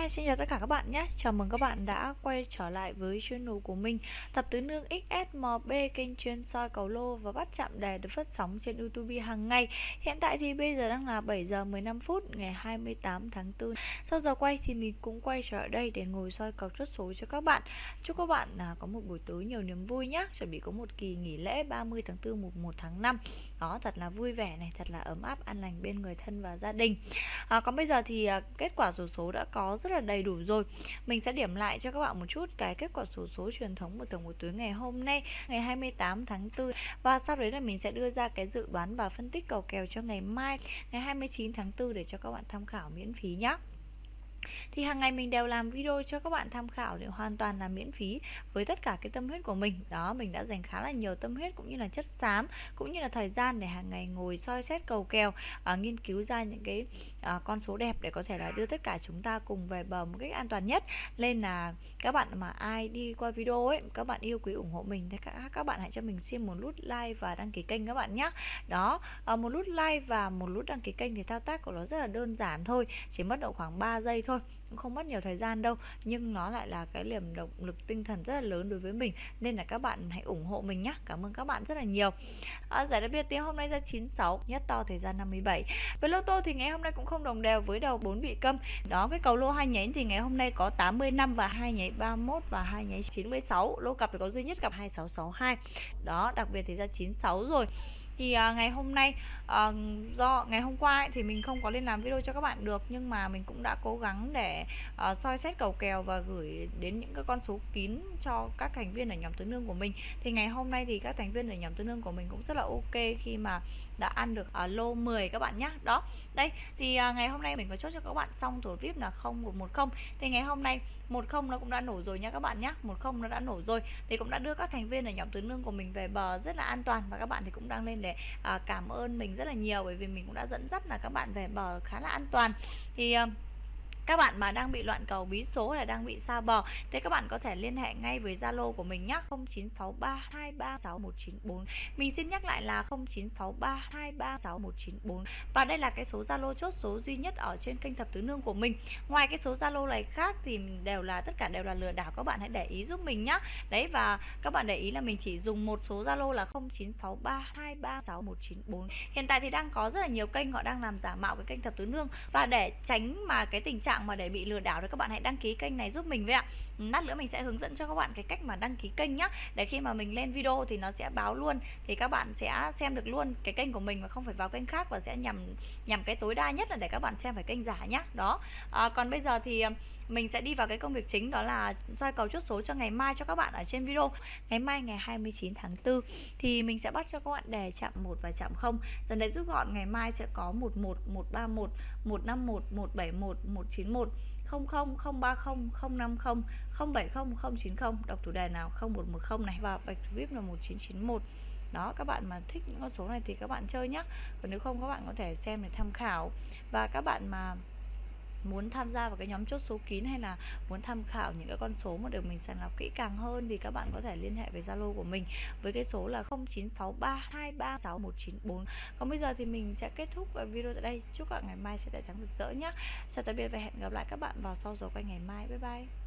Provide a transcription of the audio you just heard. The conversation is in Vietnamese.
Hi, xin chào tất cả các bạn nhé. Chào mừng các bạn đã quay trở lại với channel của mình Tập tứ nương XSMB kênh chuyên soi cầu lô và bắt chạm đề được phát sóng trên YouTube hàng ngày. Hiện tại thì bây giờ đang là 7 giờ 15 phút ngày 28 tháng 4 Sau giờ quay thì mình cũng quay trở lại đây để ngồi soi cầu chốt số cho các bạn. Chúc các bạn à, có một buổi tối nhiều niềm vui nhé. Chuẩn bị có một kỳ nghỉ lễ 30 tháng 4 mùng 1 tháng 5 Đó thật là vui vẻ này, thật là ấm áp, an lành bên người thân và gia đình. À, Còn bây giờ thì à, kết quả số số đã có rất rất là đầy đủ rồi. Mình sẽ điểm lại cho các bạn một chút cái kết quả số số truyền thống của tổng một túi ngày hôm nay, Ngày 28 tháng 4 Và sau đấy là mình sẽ đưa ra cái dự đoán và phân tích cầu kèo cho ngày mai, Ngày 29 tháng 4 để cho các bạn tham khảo miễn phí nhé thì hàng ngày mình đều làm video cho các bạn tham khảo để hoàn toàn là miễn phí với tất cả cái tâm huyết của mình. Đó mình đã dành khá là nhiều tâm huyết cũng như là chất xám cũng như là thời gian để hàng ngày ngồi soi xét cầu kèo à, nghiên cứu ra những cái à, con số đẹp để có thể là đưa tất cả chúng ta cùng về bờ một cách an toàn nhất. Nên là các bạn mà ai đi qua video ấy các bạn yêu quý ủng hộ mình thì các các bạn hãy cho mình xin một nút like và đăng ký kênh các bạn nhé đó à, một nút like và một nút đăng ký kênh thì thao tác của nó rất là đơn giản thôi chỉ mất độ khoảng 3 giây thôi thôi cũng không mất nhiều thời gian đâu. Nhưng nó lại là cái liềm động lực tinh thần rất là lớn đối với mình nên là các bạn hãy ủng hộ mình nhé cảm ơn các bạn rất là nhiều. À, giải đặc biệt tiếng hôm nay ra 96 nhất to thời gian 57 với lô tô thì ngày hôm nay cũng không đồng đều với đầu 4 bị câm. Đó cái cầu lô hai nhánh thì ngày hôm nay có 85 và hai nháy 31 và hai nháy 96 lô cặp thì có duy nhất cặp 2662 đó đặc biệt thì ra 96 rồi thì uh, ngày hôm nay uh, do ngày hôm qua ấy, thì mình không có lên làm video cho các bạn được nhưng mà mình cũng đã cố gắng để uh, soi xét cầu kèo và gửi đến những cái con số kín cho các thành viên ở nhóm tứ nương của mình. Thì ngày hôm nay thì các thành viên ở nhóm tứ nương của mình cũng rất là ok khi mà đã ăn được uh, lô 10 các bạn nhé đó đây thì uh, ngày hôm nay mình có chốt cho các bạn xong thủ vip là 0110 thì ngày hôm nay 10 nó cũng đã nổ rồi nha các bạn nhé 10 nó đã nổ rồi. Thì cũng đã đưa các thành viên ở nhóm tứ nương của mình về bờ rất là an toàn và các bạn thì cũng đang lên để uh, cảm ơn mình rất là nhiều bởi vì mình cũng đã dẫn dắt là các bạn về bờ khá là an toàn. Thì ờ, các bạn mà đang bị loạn cầu, bí số là đang bị xa bò Thế các bạn có thể liên hệ ngay với Zalo của mình nhé 0963236194 mình xin nhắc lại là 0963236194 và đây là cái số Zalo chốt số duy nhất ở trên kênh thập tứ nương của mình. Ngoài cái số Zalo này khác thì đều là, tất cả đều là lừa đảo, các bạn hãy để ý giúp mình nhé đấy, và các bạn để ý là mình chỉ dùng một số Zalo là 0963236194 hiện tại thì đang có rất là nhiều kênh họ đang làm giả mạo cái kênh thập tứ nương. Và để tránh mà cái tình trạng mà để bị lừa đảo thì các bạn hãy đăng ký kênh này giúp mình với ạ. Lát nữa mình sẽ hướng dẫn cho các bạn cái cách mà đăng ký kênh nhá. Để khi mà mình lên video thì nó sẽ báo luôn thì các bạn sẽ xem được luôn cái kênh của mình mà không phải vào kênh khác và sẽ nhằm nhằm cái tối đa nhất là để các bạn xem phải kênh giả nhá. Đó. À, còn bây giờ thì à, mình sẽ đi vào cái công việc chính đó là soi cầu chốt số cho ngày mai cho các bạn ở trên video. Ngày mai ngày 29 tháng 4 thì mình sẽ bắt cho các bạn đề chạm 1 và chạm 0 dần đấy rút gọn ngày mai sẽ có 11 131 151 171 191 00 030 050 070 090 đọc chủ đề nào? 0110 này. Và bạch vip là 1991 đó, các bạn mà thích những con số này thì các bạn chơi nhé còn nếu không, các bạn có thể xem để tham khảo. Và các bạn mà muốn tham gia vào cái nhóm chốt số kín hay là muốn tham khảo những cái con số mà được mình sàng lọc kỹ càng hơn thì các bạn có thể liên hệ với Zalo của mình với cái số là 0963236194 còn bây giờ thì mình sẽ kết thúc video tại đây. Chúc các bạn ngày mai sẽ đại thắng rực rỡ nhé chào tạm biệt và hẹn gặp lại các bạn vào sau giờ quay ngày mai. Bye bye.